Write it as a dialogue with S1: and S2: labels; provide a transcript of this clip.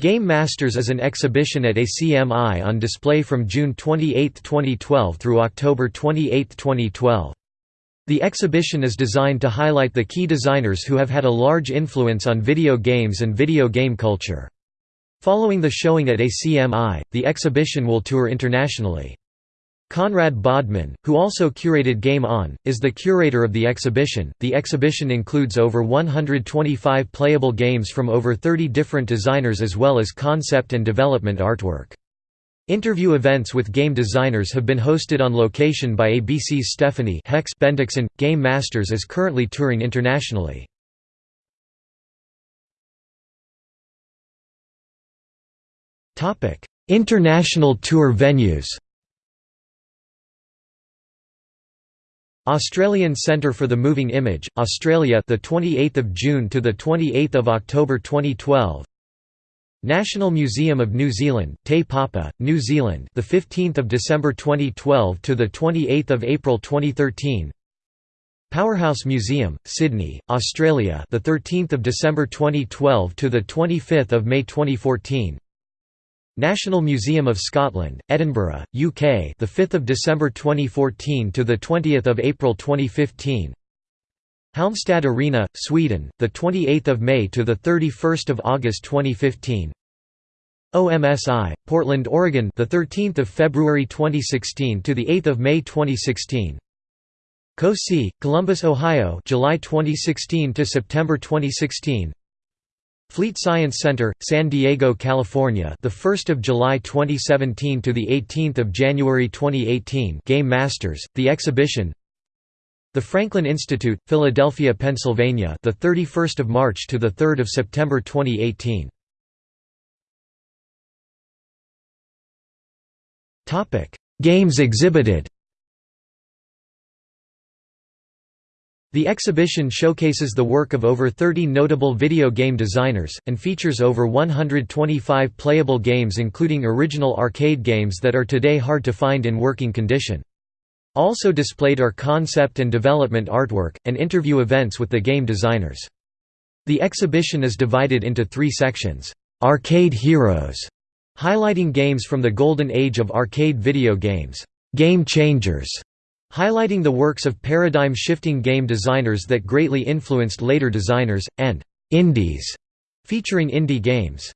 S1: Game Masters is an exhibition at ACMI on display from June 28, 2012 through October 28, 2012. The exhibition is designed to highlight the key designers who have had a large influence on video games and video game culture. Following the showing at ACMI, the exhibition will tour internationally. Conrad Bodman, who also curated Game On, is the curator of the exhibition. The exhibition includes over 125 playable games from over 30 different designers as well as concept and development artwork. Interview events with game designers have been hosted on location by ABC's Stephanie Hex Bendixsen. Game Masters is currently touring internationally. International tour venues Australian Centre for the Moving Image, Australia, the 28th of June to the 28th of October 2012. National Museum of New Zealand, Te Papa, New Zealand, the 15th of December 2012 to the 28th of April 2013. Powerhouse Museum, Sydney, Australia, the 13th of December 2012 to the 25th of May 2014. National Museum of Scotland, Edinburgh, UK, the 5th of December 2014 to the 20th of April 2015. Halmstad Arena, Sweden, the 28th of May to the 31st of August 2015. OMSI, Portland, Oregon, the 13th of February 2016 to the 8th of May 2016. COSI, Columbus, Ohio, July 2016 to September 2016. Fleet Science Center, San Diego, California, the 1st of July 2017 to the 18th of January 2018. Game Masters, the exhibition. The Franklin Institute, Philadelphia, Pennsylvania, the 31st of March to the 3rd of September 2018. Topic: Games exhibited. The exhibition showcases the work of over 30 notable video game designers, and features over 125 playable games including original arcade games that are today hard to find in working condition. Also displayed are concept and development artwork, and interview events with the game designers. The exhibition is divided into three sections. Arcade Heroes, highlighting games from the golden age of arcade video games. Game Changers, highlighting the works of paradigm-shifting game designers that greatly influenced later designers, and «indies», featuring indie games.